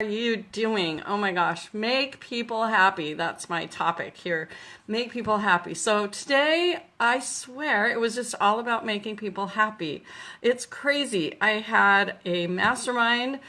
are you doing? Oh my gosh, make people happy. That's my topic here. Make people happy. So today, I swear, it was just all about making people happy. It's crazy. I had a mastermind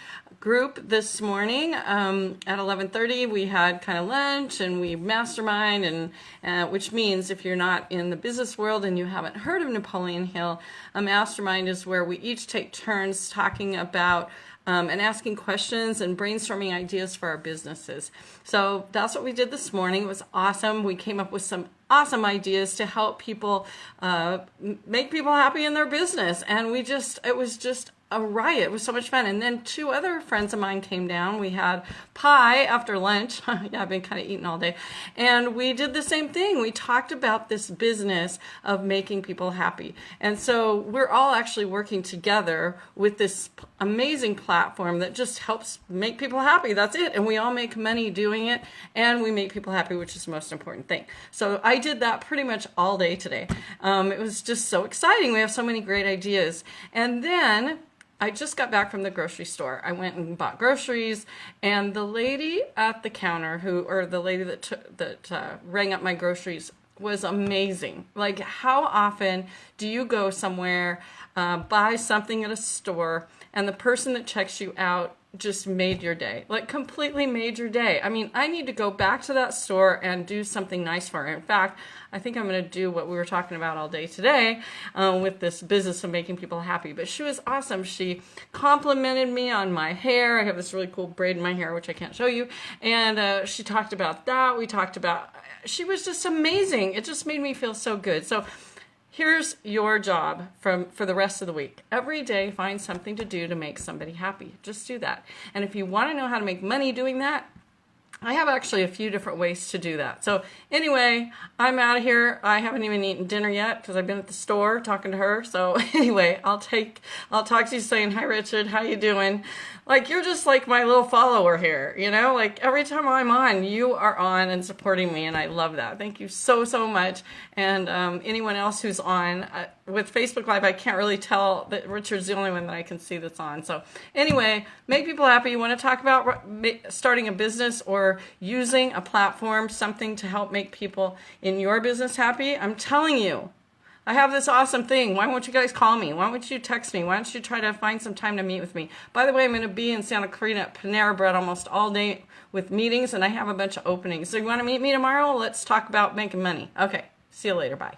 group this morning um, at 11:30. We had kind of lunch and we mastermind, and uh, which means if you're not in the business world and you haven't heard of Napoleon Hill, a mastermind is where we each take turns talking about um, and asking questions and brainstorming ideas for our businesses. So that's what we did this morning. It was awesome. We came up with some awesome ideas to help people uh, make people happy in their business. And we just, it was just a riot. It was so much fun. And then two other friends of mine came down. We had pie after lunch. yeah, I've been kind of eating all day. And we did the same thing. We talked about this business of making people happy. And so we're all actually working together with this amazing platform that just helps make people happy. That's it. And we all make money doing it and we make people happy, which is the most important thing. So I did that pretty much all day today. Um, it was just so exciting. We have so many great ideas. And then I just got back from the grocery store. I went and bought groceries, and the lady at the counter, who or the lady that took, that uh, rang up my groceries, was amazing. Like, how often do you go somewhere, uh, buy something at a store, and the person that checks you out just made your day. Like completely made your day. I mean i need to go back to that store and do something nice for her. In fact i think i'm going to do what we were talking about all day today uh, with this business of making people happy. But she was awesome. She complimented me on my hair. I have this really cool braid in my hair which i can't show you. And uh, she talked about that. We talked about she was just amazing. It just made me feel so good. So Here's your job from for the rest of the week. Every day find something to do to make somebody happy. Just do that. And if you want to know how to make money doing that, I have actually a few different ways to do that. So anyway, I'm out of here. I haven't even eaten dinner yet because I've been at the store talking to her. So anyway, I'll take, I'll talk to you saying, hi Richard, how you doing? Like you're just like my little follower here, you know, like every time I'm on, you are on and supporting me. And I love that. Thank you so, so much. And um, anyone else who's on uh, with Facebook Live, I can't really tell that Richard's the only one that I can see that's on. So anyway, make people happy. You want to talk about starting a business or using a platform, something to help make people in your business happy, I'm telling you, I have this awesome thing. Why won't you guys call me? Why won't you text me? Why don't you try to find some time to meet with me? By the way, I'm going to be in Santa Clarita at Panera Bread almost all day with meetings, and I have a bunch of openings. So you want to meet me tomorrow? Let's talk about making money. Okay, see you later. Bye.